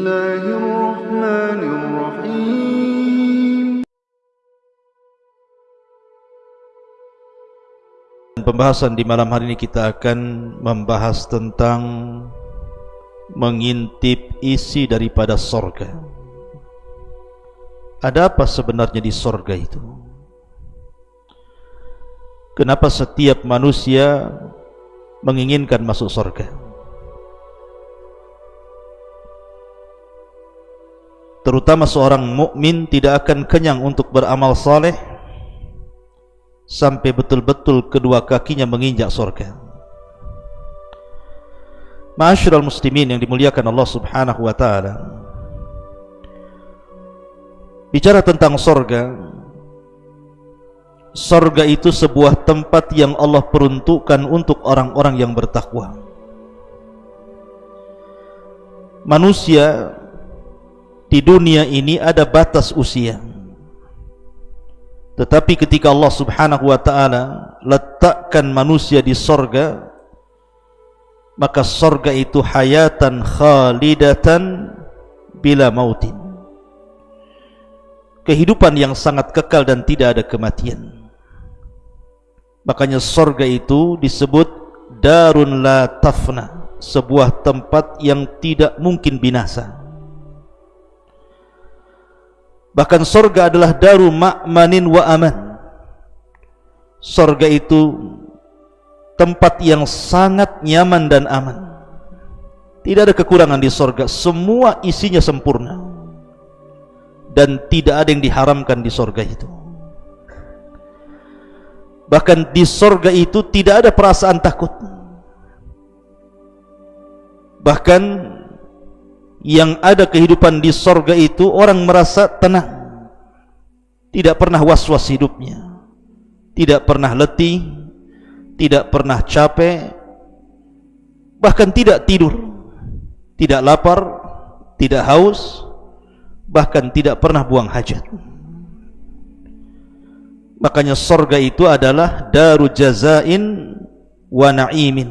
الله الرحمن الرحيم Pembahasan di malam hari ini kita akan membahas tentang mengintip isi daripada sorga. Ada apa sebenarnya di sorga itu? Kenapa setiap manusia menginginkan masuk sorga? Terutama seorang mukmin tidak akan kenyang untuk beramal saleh sampai betul-betul kedua kakinya menginjak surga. Ma'asyiral muslimin yang dimuliakan Allah Subhanahu wa taala. Bicara tentang surga, surga itu sebuah tempat yang Allah peruntukkan untuk orang-orang yang bertakwa. Manusia di dunia ini ada batas usia. Tetapi ketika Allah subhanahu wa ta'ala letakkan manusia di sorga Maka sorga itu hayatan khalidatan bila mautin. Kehidupan yang sangat kekal dan tidak ada kematian. Makanya sorga itu disebut Darun la tafna Sebuah tempat yang tidak mungkin binasa Bahkan sorga adalah daru ma'manin wa aman. Sorga itu tempat yang sangat nyaman dan aman. Tidak ada kekurangan di sorga. Semua isinya sempurna. Dan tidak ada yang diharamkan di sorga itu. Bahkan di sorga itu tidak ada perasaan takut. Bahkan yang ada kehidupan di sorga itu orang merasa tenang. Tidak pernah was-was hidupnya. Tidak pernah letih. Tidak pernah capek. Bahkan tidak tidur. Tidak lapar. Tidak haus. Bahkan tidak pernah buang hajat. Makanya sorga itu adalah daru jazain wa na'imin.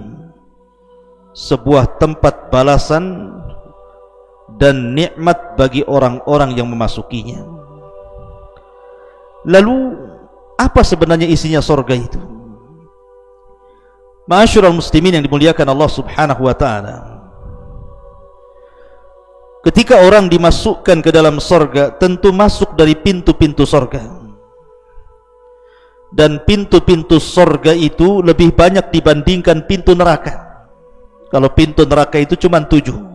Sebuah tempat balasan dan nikmat bagi orang-orang yang memasukinya. Lalu apa sebenarnya isinya sorga itu? Masyurul muslimin yang dimuliakan Allah subhanahu wa ta'ala Ketika orang dimasukkan ke dalam sorga Tentu masuk dari pintu-pintu sorga Dan pintu-pintu sorga itu Lebih banyak dibandingkan pintu neraka Kalau pintu neraka itu cuma tujuh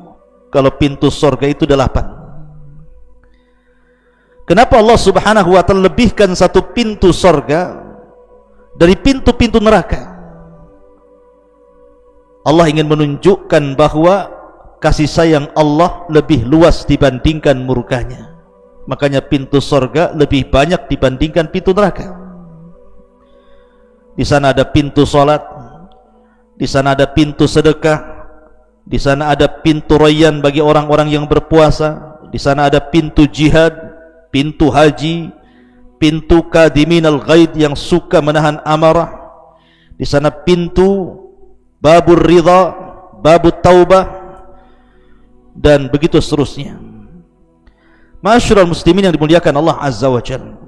kalau pintu sorga itu delapan. Kenapa Allah subhanahu wa ta'ala lebihkan satu pintu sorga dari pintu-pintu neraka? Allah ingin menunjukkan bahawa kasih sayang Allah lebih luas dibandingkan murkanya. Makanya pintu sorga lebih banyak dibandingkan pintu neraka. Di sana ada pintu solat, di sana ada pintu sedekah, di sana ada pintu rayyan bagi orang-orang yang berpuasa. Di sana ada pintu jihad, pintu haji, pintu kadimin al-ghaid yang suka menahan amarah. Di sana pintu babur ridha, babut taubah dan begitu seterusnya. Masyurul muslimin yang dimuliakan Allah Azza wa Jalla.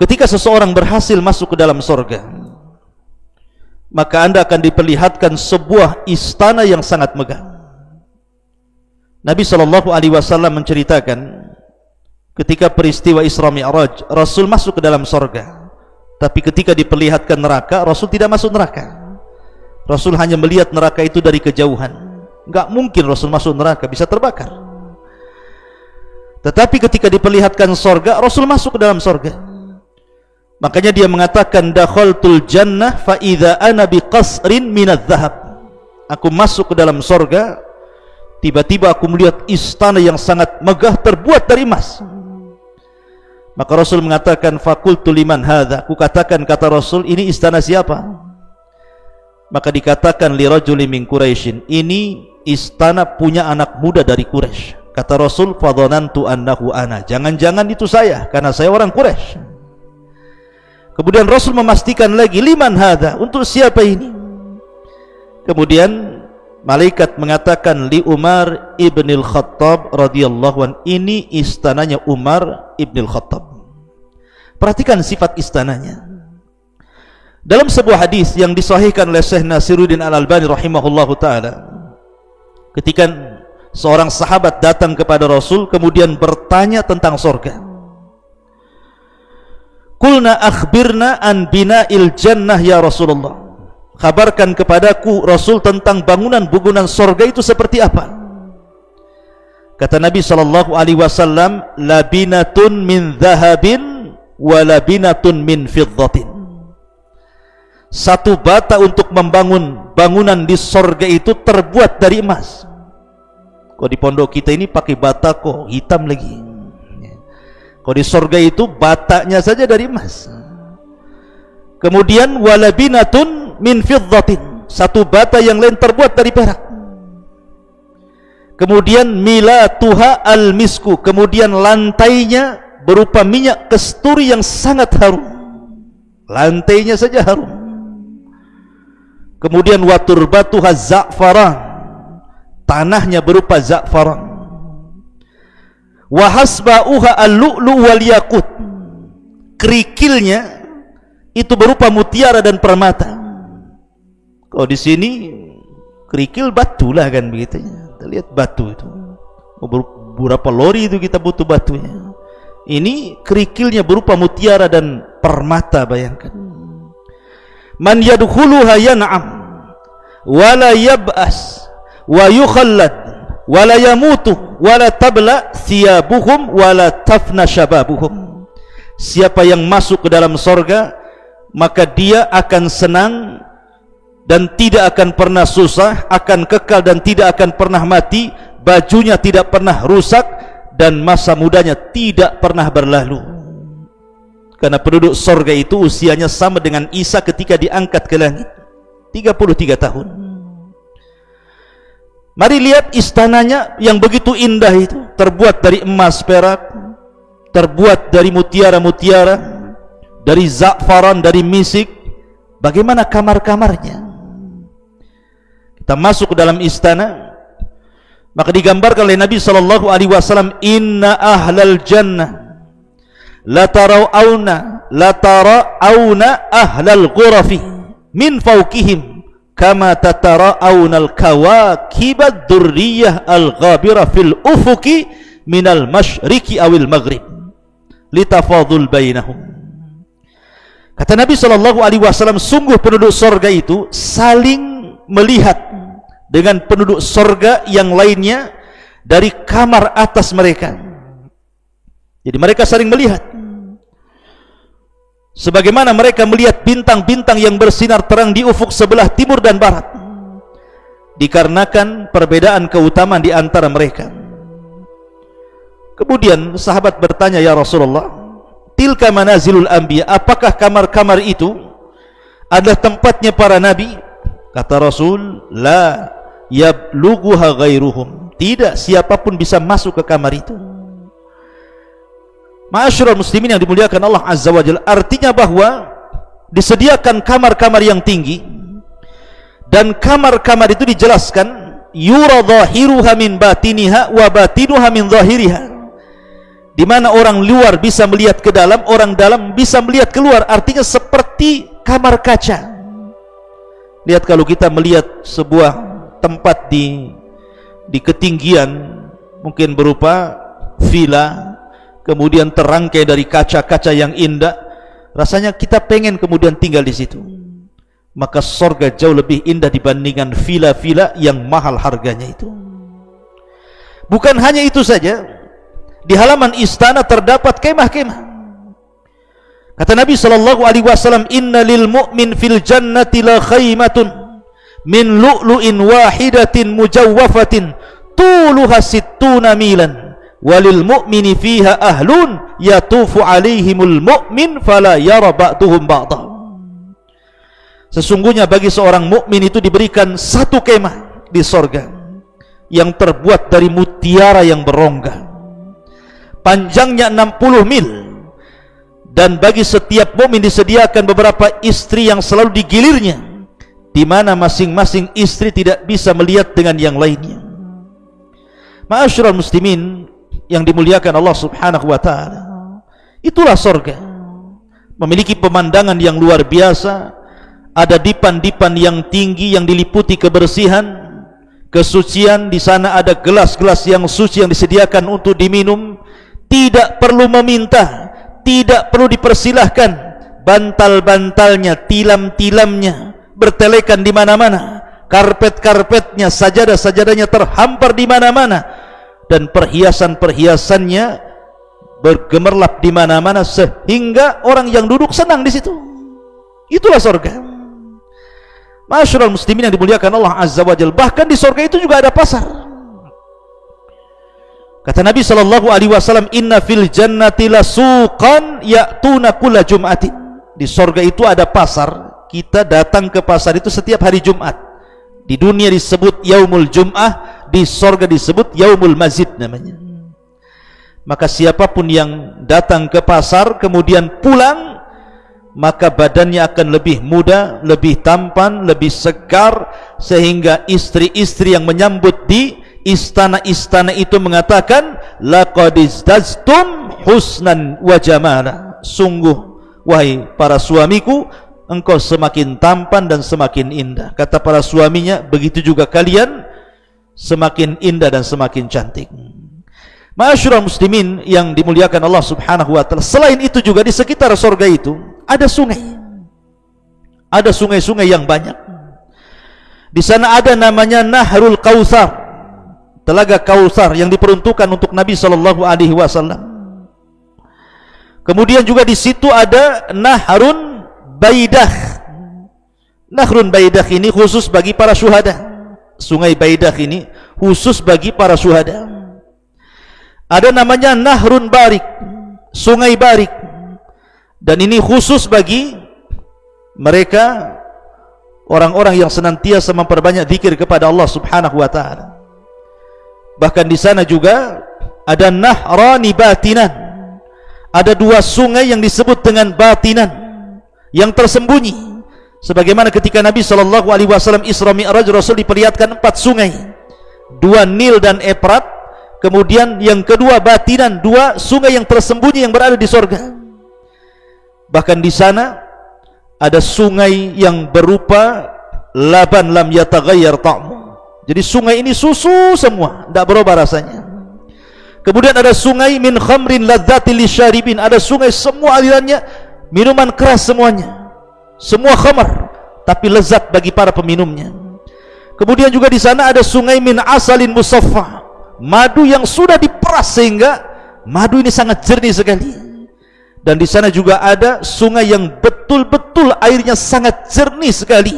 Ketika seseorang berhasil masuk ke dalam surga, maka anda akan diperlihatkan sebuah istana yang sangat megah. Nabi sallallahu alaihi wasallam menceritakan ketika peristiwa Isra Mi'raj, Rasul masuk ke dalam sorga. Tapi ketika diperlihatkan neraka, Rasul tidak masuk neraka. Rasul hanya melihat neraka itu dari kejauhan. Enggak mungkin Rasul masuk neraka, bisa terbakar. Tetapi ketika diperlihatkan sorga, Rasul masuk ke dalam sorga. Makanya dia mengatakan dakhaltul jannah fa idza ana biqasrin minadh dhahab. Aku masuk ke dalam sorga tiba-tiba aku melihat istana yang sangat megah terbuat dari emas. Maka Rasul mengatakan fakultu liman hadza. Aku katakan kata Rasul ini istana siapa? Maka dikatakan li rajuli min Quraisyin, ini istana punya anak muda dari Quraisy. Kata Rasul fadhanantu annahu ana. Jangan-jangan itu saya karena saya orang Quraisy. Kemudian Rasul memastikan lagi liman hadha? Untuk siapa ini? Kemudian malaikat mengatakan li Umar ibnil Khattab radhiyallahu an. Ini istananya Umar ibnil Khattab. Perhatikan sifat istananya. Dalam sebuah hadis yang disahihkan oleh Syekh Nasiruddin Al-Albani rahimahullahu taala ketika seorang sahabat datang kepada Rasul kemudian bertanya tentang surga Kulna akhbirna an bina'il jannah ya Rasulullah. Kabarkan kepadaku Rasul tentang bangunan-bangunan sorga itu seperti apa? Kata Nabi sallallahu alaihi wasallam labinatun min dhahabin wa labinatun min fiddatin. Satu bata untuk membangun bangunan di sorga itu terbuat dari emas. Kok di pondok kita ini pakai bata kok hitam lagi kok di sorga itu batanya saja dari emas. Kemudian walabinatun min fiddatin. Satu bata yang lain terbuat dari perak. Kemudian mila tuha al misku kemudian lantainya berupa minyak kesturi yang sangat harum. Lantainya saja harum. Kemudian watur batu za'faran. Tanahnya berupa za'faran wahasba'uha al-lu'lu wal yakut kerikilnya itu berupa mutiara dan permata kalau di sini kerikil batu lah kan begitu. Kita lihat batu itu. Berapa lori itu kita butuh batunya. Ini kerikilnya berupa mutiara dan permata bayangkan. Man yadkhuluha yan'am wala yab'as wa yukhallad wala yamutu wala tabla thiyabuhum wala tafna shababuhum. Siapa yang masuk ke dalam sorga maka dia akan senang dan tidak akan pernah susah, akan kekal dan tidak akan pernah mati, bajunya tidak pernah rusak dan masa mudanya tidak pernah berlalu. Karena penduduk sorga itu usianya sama dengan Isa ketika diangkat ke langit. 33 tahun. Mari lihat istananya yang begitu indah itu. Terbuat dari emas perak. Terbuat dari mutiara-mutiara. Dari za'faran, dari misik. Bagaimana kamar-kamarnya? kita masuk ke dalam istana maka digambarkan oleh Nabi sallallahu alaihi wasallam inna ahlal jannah la tarawna la tarawna ahlal ghurafi min fawqihim kama tatara'una al-kawakib ad-durriyah al-ghabira fil ufuki min al-masyriqi awil maghrib. Litafadul bainahum. Kata Nabi sallallahu alaihi wasallam sungguh penduduk surga itu saling melihat dengan penduduk sorga yang lainnya dari kamar atas mereka. Jadi mereka saling melihat sebagaimana mereka melihat bintang-bintang yang bersinar terang di ufuk sebelah timur dan barat dikarenakan perbedaan keutamaan di antara mereka kemudian sahabat bertanya ya Rasulullah tilka manazilul anbiya apakah kamar-kamar itu adalah tempatnya para nabi Kata Rasul, la yablughuha ghairuhum. Tidak siapapun bisa masuk ke kamar itu. Ma'asyiral muslimin yang dimuliakan Allah Azza wa Jalla, artinya bahwa disediakan kamar-kamar yang tinggi dan kamar-kamar itu dijelaskan yura dhahiruha min batiniha wa batinuha min dhahiriha. Di mana orang luar bisa melihat ke dalam, orang dalam bisa melihat keluar. Artinya seperti kamar kaca. Lihat kalau kita melihat sebuah tempat di di ketinggian mungkin berupa villa kemudian terangkai dari kaca-kaca yang indah. Rasanya kita pengen kemudian tinggal di situ. Maka sorga jauh lebih indah dibandingkan villa-villa yang mahal harganya itu. Bukan hanya itu saja di halaman istana terdapat kemah-kemah. Kata Nabi sallallahu alaihi wasallam, "Inna lil mu'min fil jannati la khaymatun min lu'lu'in wahidatin mujawwafatin tuluha sittuna milan walil mu'mini fiha ahlun yatufu alaihimul mu'min fala yara ba'duhum ba'da." Sesungguhnya bagi seorang mukmin itu diberikan satu kemah di sorga yang terbuat dari mutiara yang berongga. Panjangnya 60 mil dan bagi setiap mukmin disediakan beberapa istri yang selalu digilirnya di mana masing-masing istri tidak bisa melihat dengan yang lainnya. Ma'asyiral muslimin yang dimuliakan Allah Subhanahu wa taala. Itulah surga. Memiliki pemandangan yang luar biasa, ada dipan-dipan yang tinggi yang diliputi kebersihan, kesucian. Di sana ada gelas-gelas yang suci yang disediakan untuk diminum, tidak perlu meminta, tidak perlu dipersilahkan. Bantal-bantalnya, tilam-tilamnya bertelekan di mana-mana. Karpet-karpetnya, sajadah-sajadahnya terhampar di mana-mana dan perhiasan-perhiasannya bergemerlap di mana-mana sehingga orang yang duduk senang di situ itulah surga masyarakat muslimin yang dimuliakan Allah Azza wa Jal bahkan di surga itu juga ada pasar Kata Nabi sallallahu alaihi wasallam, "Inna fil jannati lasuqan ya'tuna kulla jum'atin." Di sorga itu ada pasar. Kita datang ke pasar itu setiap hari Jumat. Di dunia disebut Yaumul Jum'ah, di sorga disebut Yaumul Mazid namanya. Maka siapapun yang datang ke pasar kemudian pulang, maka badannya akan lebih muda, lebih tampan, lebih segar sehingga istri-istri yang menyambut di istana-istana itu mengatakan laqad izdaztum husnan wa jamala. Sungguh wahai para suamiku engkau semakin tampan dan semakin indah. Kata para suaminya begitu juga kalian semakin indah dan semakin cantik Masyurah muslimin yang dimuliakan Allah subhanahu wa ta'ala Selain itu juga di sekitar surga itu Ada sungai Ada sungai-sungai yang banyak Di sana ada namanya Nahrul Kawthar telaga Kausar yang diperuntukkan untuk Nabi sallallahu alaihi wasallam. Kemudian juga di situ ada Nahrun Baidah. Nahrun Baidah ini khusus bagi para syuhada. Sungai Baidah ini khusus bagi para syuhada. Ada namanya Nahrun Barik, Sungai Barik. Dan ini khusus bagi mereka orang-orang yang senantiasa memperbanyak zikir kepada Allah Subhanahu wa taala bahkan di sana juga ada nahrani batinan ada dua sungai yang disebut dengan batinan yang tersembunyi sebagaimana ketika Nabi sallallahu alaihi wasallam Isra Mi'raj Rasul diperlihatkan empat sungai. Dua Nil dan Efrat. Kemudian yang kedua batinan dua sungai yang tersembunyi yang berada di sorga. Bahkan di sana ada sungai yang berupa laban lam yataghayyar ta'mu. Jadi sungai ini susu semua, tidak berubah rasanya. Kemudian ada sungai min khamrin ladzati lisyaribin, ada sungai semua alirannya minuman keras semuanya. Semua khamar tapi lezat bagi para peminumnya. Kemudian juga di sana ada sungai min asalin musaffa, madu yang sudah diperas sehingga madu ini sangat jernih sekali. Dan di sana juga ada sungai yang betul-betul airnya sangat jernih sekali.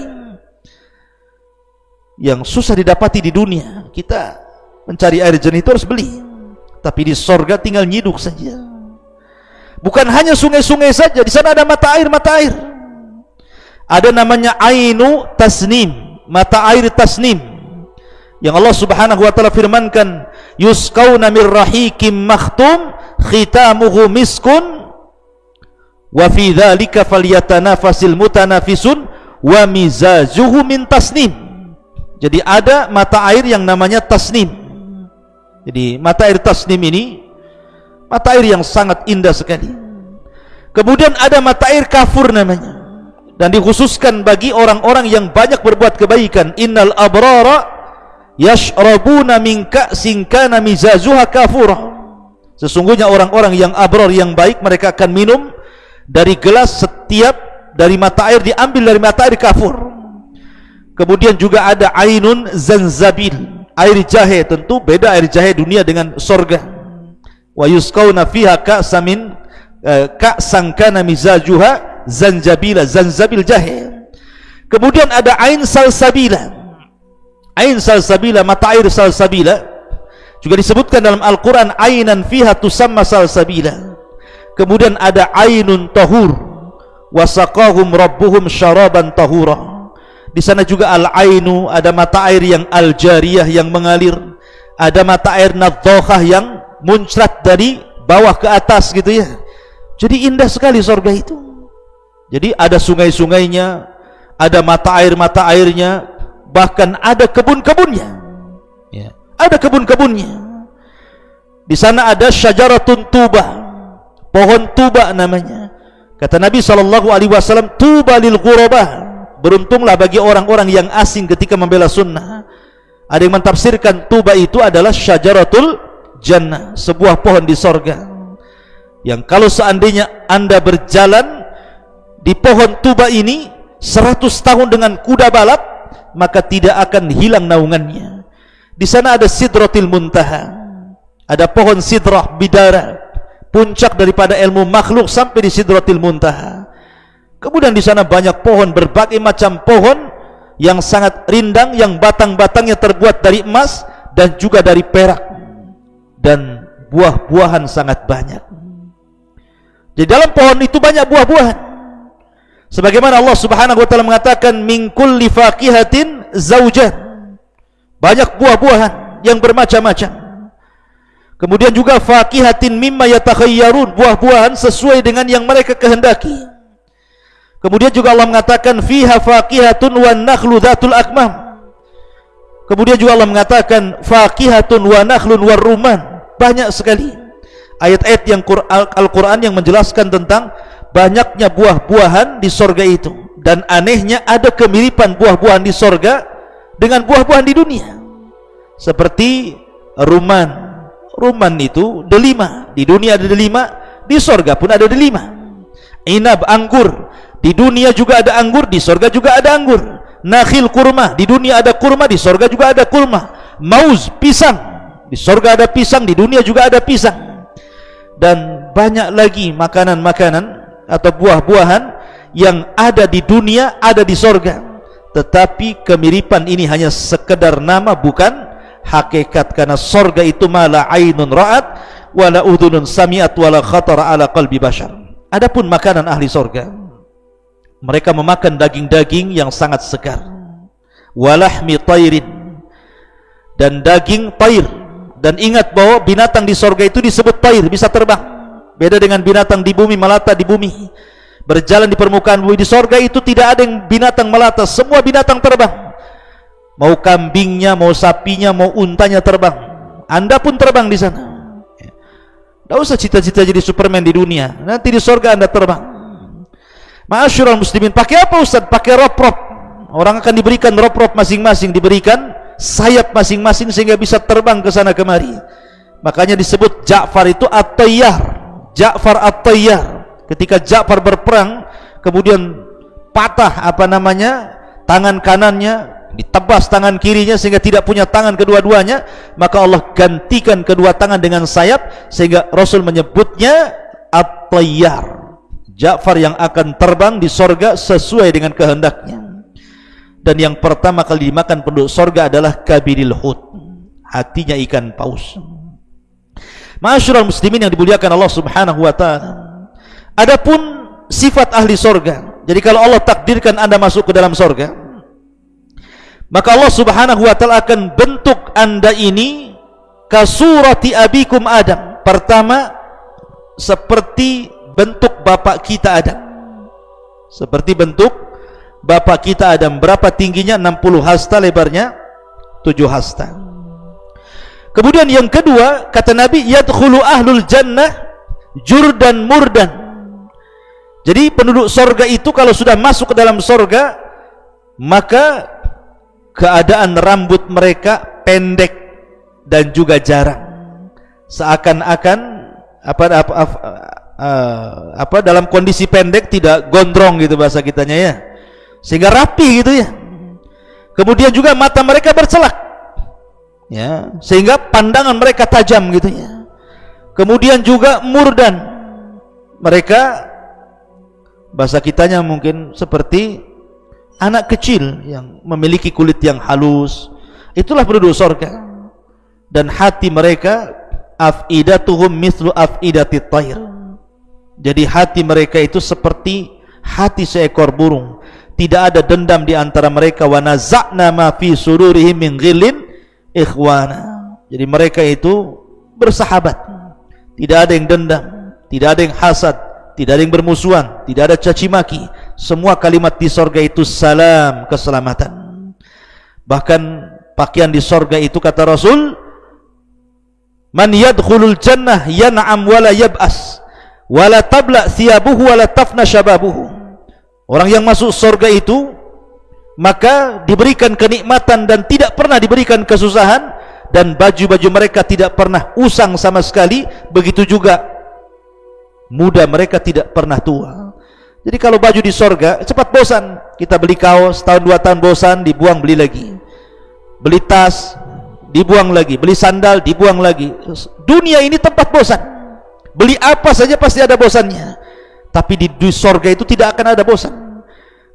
Yang susah didapati di dunia. Kita mencari air jernih itu harus beli. Tapi di sorga tinggal nyiduk saja. Bukan hanya sungai-sungai saja di sana ada mata air mata air ada namanya ainu tasnim mata air tasnim yang Allah subhanahu wa ta'ala firmankan yuskauna mir rahikim makhtum khitamuhu miskun wa fi dhalika falyatanafasil mutanafisun wa mizajuhu min tasnim jadi ada mata air yang namanya tasnim. Jadi mata air tasnim ini mata air yang sangat indah sekali. Kemudian ada mata air kafur namanya. Dan dikhususkan bagi orang-orang yang banyak berbuat kebaikan. Innal abrara yashrabuna min ka'sin kana mizazuha kafura. Sesungguhnya orang-orang yang abrar yang baik mereka akan minum dari gelas setiap dari mata air diambil dari mata air kafur. Kemudian juga ada ainun zanzabil, air jahe tentu beda air jahe dunia dengan sorga. Wa yusqauna fiha ka'samin eh, ka'san kana mizajuha zanjabila, zanzabil jahe. Kemudian ada ain salsabila. Ain salsabila, mata air salsabila juga disebutkan dalam Al-Qur'an ainan fiha tusamma salsabila. Kemudian ada ainun tahur wasaqahum rabbuhum syaraban tahura di sana juga al-ainu ada mata air yang al-jariyah yang mengalir ada mata air nadhohah yang muncrat dari bawah ke atas gitu ya jadi indah sekali surga itu jadi ada sungai-sungainya ada mata air-mata airnya, bahkan ada kebun-kebunnya. Ya. Ada kebun-kebunnya. Di sana ada syajaratun tuba, pohon tuba namanya. Kata Nabi sallallahu alaihi wasallam, tuba lil ghurabah. Beruntunglah bagi orang-orang yang asing ketika membela sunnah. Ada yang mentafsirkan tuba itu adalah syajaratul jannah, sebuah pohon di sorga. Yang kalau seandainya anda berjalan di pohon tuba ini seratus tahun dengan kuda balap, maka tidak akan hilang naungannya. Di sana ada sidratil muntaha, ada pohon sidrah bidara, puncak daripada ilmu makhluk sampai di sidratil muntaha. Kemudian di sana banyak pohon berbagai macam pohon yang sangat rindang yang batang-batangnya terbuat dari emas dan juga dari perak dan buah-buahan sangat banyak. Jadi dalam pohon itu banyak buah-buahan. Sebagaimana Allah Subhanahu wa taala mengatakan min kulli faqihatin zaujan. Banyak buah-buahan yang bermacam-macam. Kemudian juga faqihatin mimma yatakhayyarun, buah-buahan sesuai dengan yang mereka kehendaki. Kemudian juga Allah mengatakan fiha faqihatun wan nakhlu dzatul akmam. Kemudian juga Allah mengatakan faqihatun wa nakhlun war rumman. Banyak sekali ayat-ayat yang Al-Quran yang menjelaskan tentang banyaknya buah-buahan di sorga itu. Dan anehnya ada kemiripan buah-buahan di sorga dengan buah-buahan di dunia. Seperti ruman. Ruman itu delima. Di dunia ada delima di sorga pun ada delima. Inab anggur. Di dunia juga ada anggur di sorga juga ada anggur. Nakhil kurma. Di dunia ada kurma di sorga juga ada kurma. Mauz pisang. Di sorga ada pisang di dunia juga ada pisang. Dan banyak lagi makanan-makanan atau buah-buahan yang ada di dunia ada di sorga. Tetapi kemiripan ini hanya sekedar nama bukan? Hakikat karena sorga itu mala ainun ra'at wala udhunun sami'at wala khatara ala qalbi bashar. Adapun makanan ahli sorga mereka memakan daging-daging yang sangat segar. Walahmi tairin dan daging tair dan ingat bahwa binatang di sorga itu disebut tair bisa terbang beda dengan binatang di bumi melata di bumi. Berjalan di permukaan bumi di sorga itu tidak ada yang binatang melata semua binatang terbang. Mau kambingnya mau sapinya mau untanya terbang. Anda pun terbang di sana. Tidak usah cita-cita jadi superman di dunia. Nanti di sorga anda terbang. Ma'asyurul muslimin pakai apa Ustaz? pakai rop-rop. Orang akan diberikan rop-rop masing-masing diberikan sayap masing-masing sehingga bisa terbang ke sana kemari. Makanya disebut Ja'far itu At-Tayyar Ja'far At-Tayyar. Ketika Ja'far berperang kemudian patah apa namanya tangan kanannya ditebas tangan kirinya sehingga tidak punya tangan kedua-duanya maka Allah gantikan kedua tangan dengan sayap sehingga Rasul menyebutnya At-Tayyar. Ja'far yang akan terbang di sorga sesuai dengan kehendaknya. Dan yang pertama kali dimakan penduduk sorga adalah kabiril hud. Hatinya ikan paus masyarakat muslimin yang dimuliakan Allah subhanahu wa ta'ala. Adapun sifat ahli sorga jadi kalau Allah takdirkan anda masuk ke dalam sorga maka Allah subhanahu wa ta'ala akan bentuk anda ini kasurati abikum Adam. Pertama seperti bentuk bapak kita Adam. Seperti bentuk bapak kita Adam. Berapa tingginya? 60 hasta lebarnya? 7 hasta kemudian yang kedua kata Nabi yadkhulu ahlul jannah jurdan murdan. Jadi penduduk sorga itu kalau sudah masuk ke dalam sorga maka keadaan rambut mereka pendek dan juga jarang. Seakan-akan apa, apa, apa, uh, apa dalam kondisi pendek tidak gondrong gitu bahasa kitanya ya. Sehingga rapi gitu ya. Kemudian juga mata mereka bercelak ya. Sehingga pandangan mereka tajam gitu ya. Kemudian juga murdan. Mereka bahasa kitanya mungkin seperti anak kecil yang memiliki kulit yang halus. Itulah penduduk surga dan hati mereka afidatuhum mislu afidatit tayr. Jadi hati mereka itu seperti hati seekor burung. Tidak ada dendam di antara mereka. Wa naza'na ma fi sururihim min ghillin ikhwana. Jadi mereka itu bersahabat. Tidak ada yang dendam tidak ada yang hasad tidak ada yang bermusuhan tidak ada caci maki. Semua kalimat di sorga itu salam keselamatan. Bahkan pakaian di sorga itu kata Rasul man yadkhulul jannah yan'am wala yab'as wala tabla thiyabuhu wala tafna syababuhu. Orang yang masuk sorga itu maka diberikan kenikmatan dan tidak pernah diberikan kesusahan dan baju-baju mereka tidak pernah usang sama sekali. Begitu juga muda mereka tidak pernah tua. Jadi kalau baju di sorga cepat bosan. Kita beli kaos tahun dua tahun bosan dibuang beli lagi. Beli tas dibuang lagi. Beli sandal dibuang lagi. Dunia ini tempat bosan. Beli apa saja pasti ada bosannya. Tapi di, di sorga itu tidak akan ada bosan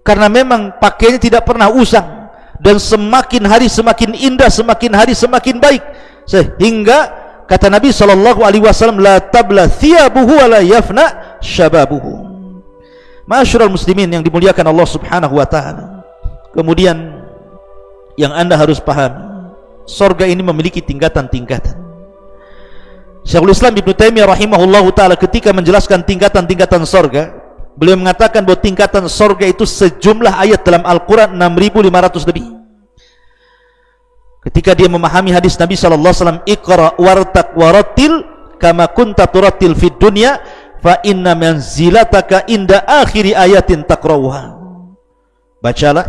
karena memang pakainya tidak pernah usang. Dan semakin hari semakin indah semakin hari semakin baik. Sehingga kata Nabi sallallahu alaihi wasallam la tabla thiyabuhu wa la yafna shababuhu Masyurul muslimin yang dimuliakan Allah Subhanahu wa taala. Kemudian yang Anda harus paham surga ini memiliki tingkatan-tingkatan. Syekhul Islam Ibn Taimiyah rahimahullah taala ketika menjelaskan tingkatan-tingkatan surga beliau mengatakan bahawa tingkatan sorga itu sejumlah ayat dalam Al-Quran 6.500 lebih. Ketika dia memahami hadis Nabi SAW ikra wartak waratil kama kunta turatil fid dunya fa inna manzilataka inda akhiri ayatin takrawuha bacalah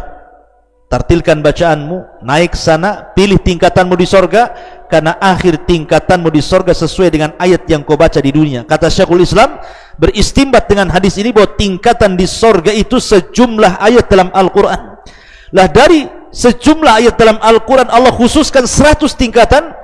tartilkan bacaanmu naik sana pilih tingkatanmu di sorga karena akhir tingkatanmu di sorga sesuai dengan ayat yang kau baca di dunia. Kata Syekhul Islam beristimbat dengan hadis ini bahwa tingkatan di sorga itu sejumlah ayat dalam Al-Quran. Lah dari sejumlah ayat dalam Al-Quran Allah khususkan 100 tingkatan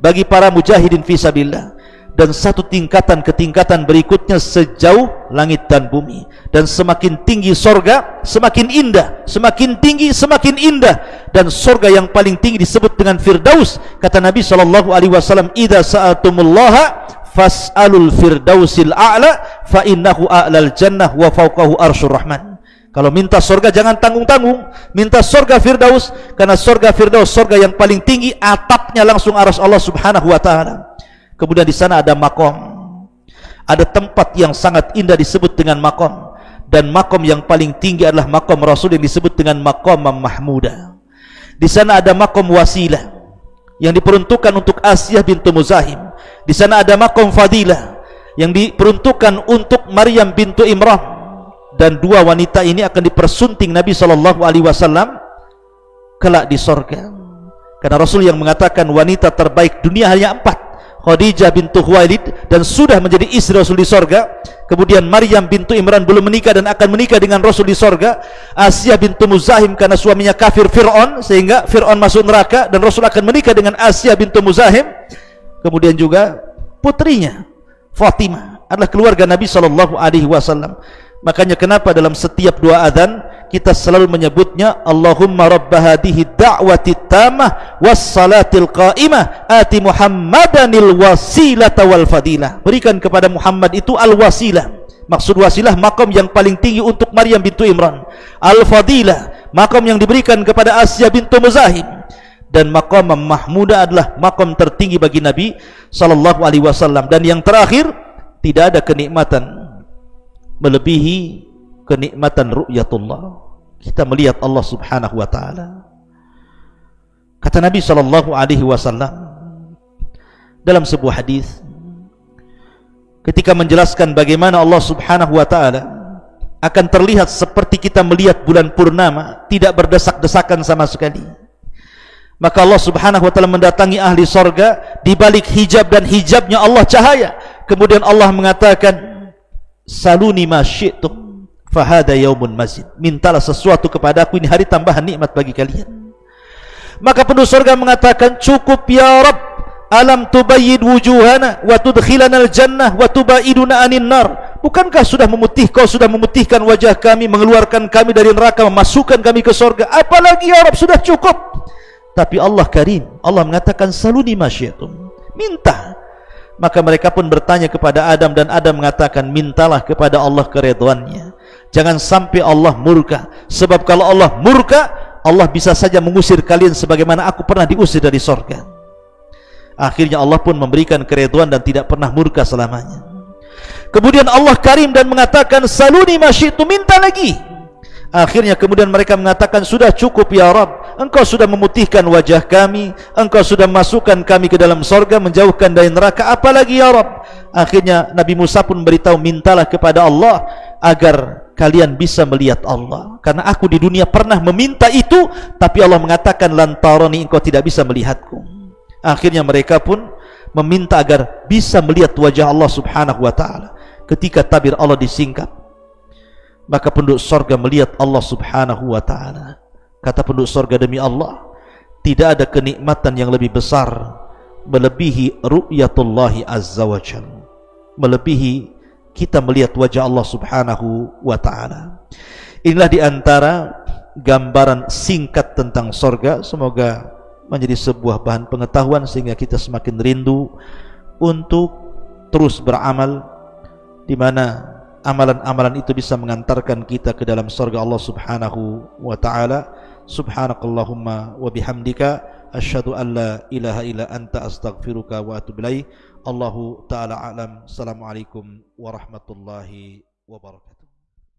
bagi para mujahidin fisabillah dan satu tingkatan ke tingkatan berikutnya sejauh langit dan bumi. Dan semakin tinggi sorga semakin indah. Semakin tinggi semakin indah. Dan sorga yang paling tinggi disebut dengan firdaus. Kata Nabi wasallam idza sa'atumullaha fas'alul firdausil a'la fa innahu a'lal jannah wa fawqahu arsyur rahman. Kalau minta sorga jangan tanggung-tanggung. Minta sorga firdaus karena sorga firdaus sorga yang paling tinggi atapnya langsung aras Allah subhanahu wa ta'ala. Kemudian di sana ada makom. Ada tempat yang sangat indah disebut dengan makom. Dan makom yang paling tinggi adalah makom Rasul yang disebut dengan makom Mahmuda. Di sana ada makom wasilah yang diperuntukkan untuk Asiyah bintu Muzahim di sana ada makom fadilah yang diperuntukkan untuk Maryam bintu Imran. Dan dua wanita ini akan dipersunting Nabi SAW kelak di sorga. Karena Rasul yang mengatakan wanita terbaik dunia hanya empat. Khadijah bintu Khuwailid dan sudah menjadi istri Rasul di sorga. Kemudian Maryam bintu Imran belum menikah dan akan menikah dengan Rasul di sorga. Asia bintu Muzahim karena suaminya kafir Fir'aun sehingga Fir'aun masuk neraka dan Rasul akan menikah dengan Asia bintu Muzahim kemudian juga putrinya Fatimah adalah keluarga Nabi SAW makanya kenapa dalam setiap dua adhan kita selalu menyebutnya Allahumma rabb hadhihi da'wati tamah was salatil qa'imah ati muhammadanil wasilata wal fadilah. Berikan kepada Muhammad itu al wasilah maksud wasilah makam yang paling tinggi untuk Maryam bintu Imran. Al fadilah makam yang diberikan kepada Asya bintu Muzahim dan makam mahmuda adalah makam tertinggi bagi Nabi sallallahu alaihi wasallam. Dan yang terakhir tidak ada kenikmatan melebihi kenikmatan ru'yatullah. Kita melihat Allah Subhanahu wa taala. Kata Nabi sallallahu alaihi wasallam dalam sebuah hadis ketika menjelaskan bagaimana Allah Subhanahu wa taala akan terlihat seperti kita melihat bulan purnama tidak berdesak-desakan sama sekali maka Allah Subhanahu wa taala mendatangi ahli sorga di balik hijab dan hijabnya Allah cahaya. Kemudian Allah mengatakan saluni ma syi'tum fahada yaumun mazid. Mintalah sesuatu kepada aku ini hari tambahan nikmat bagi kalian. Maka penduduk surga mengatakan cukup ya Rabb. Alam tubayyid wujuhana wa tudkhilana al-jannah wa tubaiduna anin nar. Bukankah sudah memutih kau sudah memutihkan wajah kami mengeluarkan kami dari neraka memasukkan kami ke surga apalagi ya Rabb sudah cukup tapi Allah karim Allah mengatakan saluni masyiatum minta. Maka mereka pun bertanya kepada Adam dan Adam mengatakan mintalah kepada Allah kereduannya jangan sampai Allah murka. Sebab kalau Allah murka Allah bisa saja mengusir kalian sebagaimana aku pernah diusir dari sorga. Akhirnya Allah pun memberikan kereduan dan tidak pernah murka selamanya. Kemudian Allah karim dan mengatakan saluni masyitu minta lagi. Akhirnya kemudian mereka mengatakan sudah cukup ya Rab Engkau sudah memutihkan wajah kami Engkau sudah masukkan kami ke dalam sorga Menjauhkan dari neraka. Apalagi ya Rab Akhirnya Nabi Musa pun beritahu Mintalah kepada Allah Agar kalian bisa melihat Allah. Karena aku di dunia pernah meminta itu Tapi Allah mengatakan Lantarani engkau tidak bisa melihatku. Akhirnya mereka pun Meminta agar bisa melihat wajah Allah subhanahu wa ta'ala. Ketika tabir Allah disingkap maka penduduk sorga melihat Allah subhanahu wa ta'ala kata penduduk sorga demi Allah tidak ada kenikmatan yang lebih besar melebihi ru'yatullahi azza wa jal. Melebihi kita melihat wajah Allah subhanahu wa ta'ala. Inilah diantara gambaran singkat tentang sorga. Semoga menjadi sebuah bahan pengetahuan sehingga kita semakin rindu untuk terus beramal di mana amalan-amalan itu bisa mengantarkan kita ke dalam surga Allah Subhanahu wa taala subhanakallahumma wa bihamdika asyhadu an la ilaha illa anta astaghfiruka wa atubu ilaik Allahu taala alam. Assalamualaikum warahmatullahi wabarakatuh